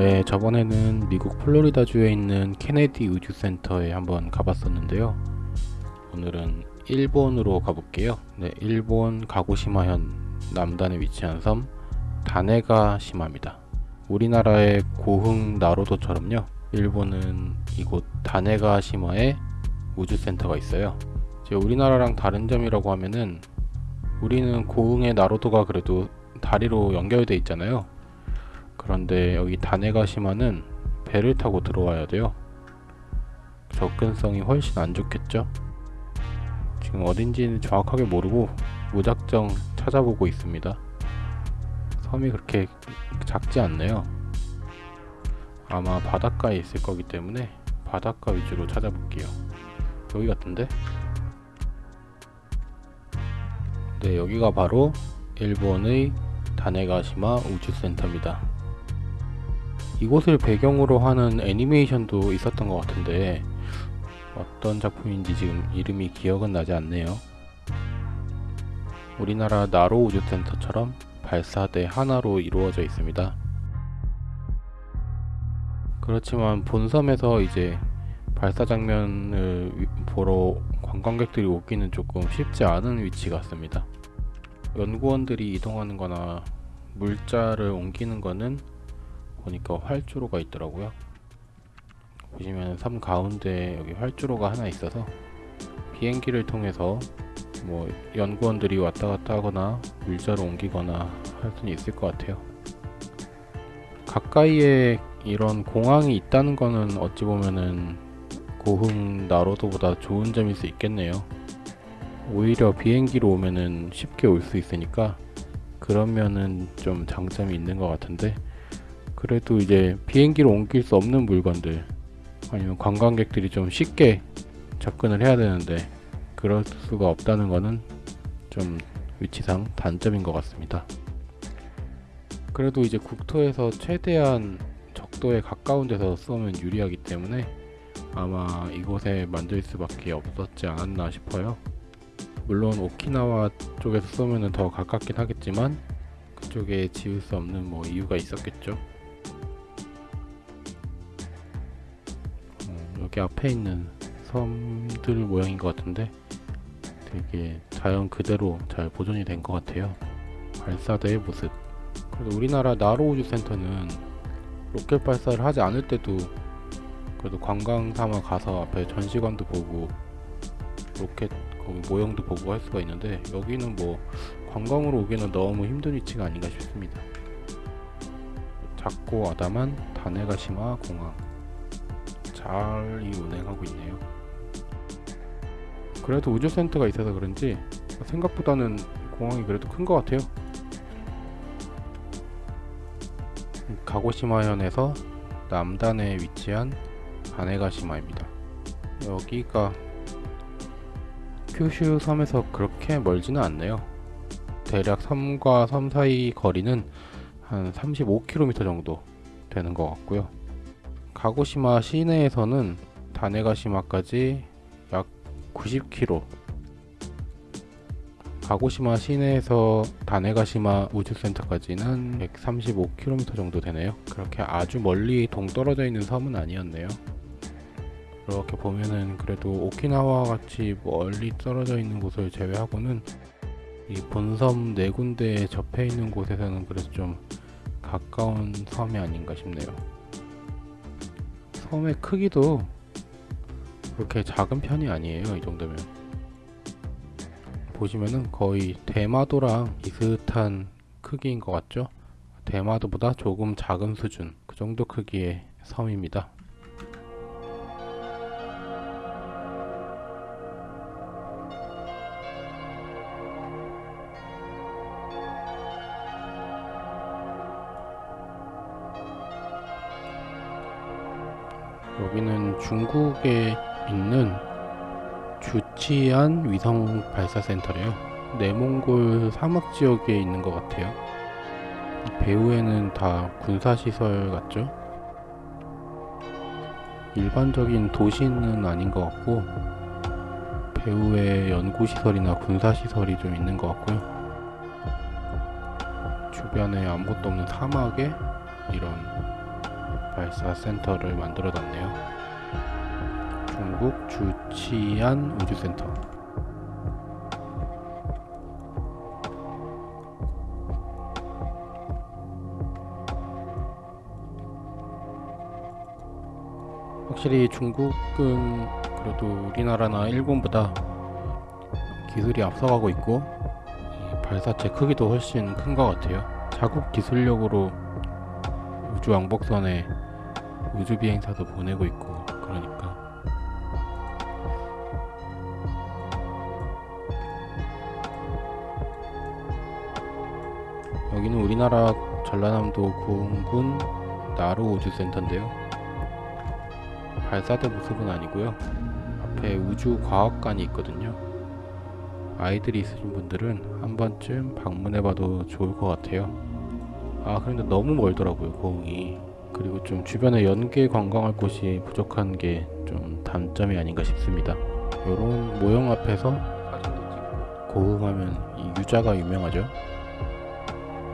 네, 저번에는 미국 플로리다주에 있는 케네디 우주센터에 한번 가봤었는데요. 오늘은 일본으로 가볼게요. 네, 일본 가고시마현 남단에 위치한 섬 다네가시마입니다. 우리나라의 고흥 나로도처럼요. 일본은 이곳 다네가시마에 우주센터가 있어요. 이제 우리나라랑 다른 점이라고 하면은 우리는 고흥의 나로도가 그래도 다리로 연결돼 있잖아요. 그런데 여기 다네가시마는 배를 타고 들어와야 돼요. 접근성이 훨씬 안 좋겠죠? 지금 어딘지는 정확하게 모르고 무작정 찾아보고 있습니다. 섬이 그렇게 작지 않네요. 아마 바닷가에 있을 거기 때문에 바닷가 위주로 찾아볼게요. 여기 같은데? 네, 여기가 바로 일본의 다네가시마 우주센터입니다. 이곳을 배경으로 하는 애니메이션도 있었던 것 같은데 어떤 작품인지 지금 이름이 기억은 나지 않네요. 우리나라 나로 우주센터처럼 발사대 하나로 이루어져 있습니다. 그렇지만 본섬에서 이제 발사 장면을 보러 관광객들이 오기는 조금 쉽지 않은 위치 같습니다. 연구원들이 이동하는 거나 물자를 옮기는 거는 보니까 활주로가 있더라고요. 보시면 섬 가운데 여기 활주로가 하나 있어서 비행기를 통해서 뭐 연구원들이 왔다 갔다 하거나 물자를 옮기거나 할 수는 있을 것 같아요. 가까이에 이런 공항이 있다는 거는 어찌 보면은 고흥 나로도보다 좋은 점일 수 있겠네요. 오히려 비행기로 오면은 쉽게 올 수 있으니까 그러면은 좀 장점이 있는 것 같은데 그래도 이제 비행기로 옮길 수 없는 물건들 아니면 관광객들이 좀 쉽게 접근을 해야 되는데 그럴 수가 없다는 거는 좀 위치상 단점인 것 같습니다. 그래도 이제 국토에서 최대한 적도에 가까운 데서 쏘면 유리하기 때문에 아마 이곳에 만들 수밖에 없었지 않았나 싶어요. 물론 오키나와 쪽에서 쏘면 더 가깝긴 하겠지만 그쪽에 지을 수 없는 뭐 이유가 있었겠죠. 여기 앞에 있는 섬들 모양인 것 같은데 되게 자연 그대로 잘 보존이 된 것 같아요. 발사대의 모습. 그래도 우리나라 나로우주 센터는 로켓 발사를 하지 않을 때도 그래도 관광 삼아 가서 앞에 전시관도 보고 로켓 거기 모형도 보고 할 수가 있는데 여기는 뭐 관광으로 오기는 너무 힘든 위치가 아닌가 싶습니다. 작고 아담한 다네가시마 공항 잘 운행하고 있네요. 그래도 우주센터가 있어서 그런지 생각보다는 공항이 그래도 큰 것 같아요. 가고시마현에서 남단에 위치한 다네가시마입니다. 여기가 큐슈 섬에서 그렇게 멀지는 않네요. 대략 섬과 섬 사이 거리는 한 35km 정도 되는 것 같고요. 가고시마 시내에서는 다네가시마까지 약 90km 가고시마 시내에서 다네가시마 우주센터까지는 135km 정도 되네요. 그렇게 아주 멀리 동떨어져 있는 섬은 아니었네요. 이렇게 보면은 그래도 오키나와 같이 멀리 떨어져 있는 곳을 제외하고는 이 본섬 네 군데에 접해 있는 곳에서는 그래서 좀 가까운 섬이 아닌가 싶네요. 섬의 크기도 그렇게 작은 편이 아니에요. 이 정도면. 보시면은 거의 대마도랑 비슷한 크기인 것 같죠? 대마도보다 조금 작은 수준 그 정도 크기의 섬입니다. 여기는 중국에 있는 주치안 위성 발사 센터래요. 내몽골 사막 지역에 있는 것 같아요. 배후에는 다 군사 시설 같죠? 일반적인 도시는 아닌 것 같고 배후에 연구 시설이나 군사 시설이 좀 있는 것 같고요. 주변에 아무것도 없는 사막에 이런 발사 센터를 만들어 놨네요. 중국 주치안 우주센터. 확실히 중국은 그래도 우리나라나 일본보다 기술이 앞서가고 있고 이 발사체 크기도 훨씬 큰 것 같아요. 자국 기술력으로 우주 왕복선에 우주 비행사도 보내고 있고 그러니까 여기는 우리나라 전라남도 구흥군 나루 우주센터인데요. 발사대 모습은 아니고요. 앞에 우주과학관이 있거든요. 아이들이 있으신 분들은 한 번쯤 방문해봐도 좋을 것 같아요. 아, 그런데 너무 멀더라고요, 고흥이. 그리고 좀 주변에 연계 관광할 곳이 부족한 게 좀 단점이 아닌가 싶습니다. 요런 모형 앞에서 고흥하면 이 유자가 유명하죠.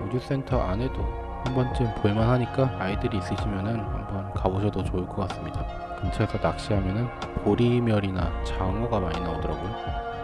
우주센터 안에도 한 번쯤 볼만 하니까 아이들이 있으시면은 한번 가보셔도 좋을 것 같습니다. 근처에서 낚시하면은 보리멸이나 장어가 많이 나오더라고요.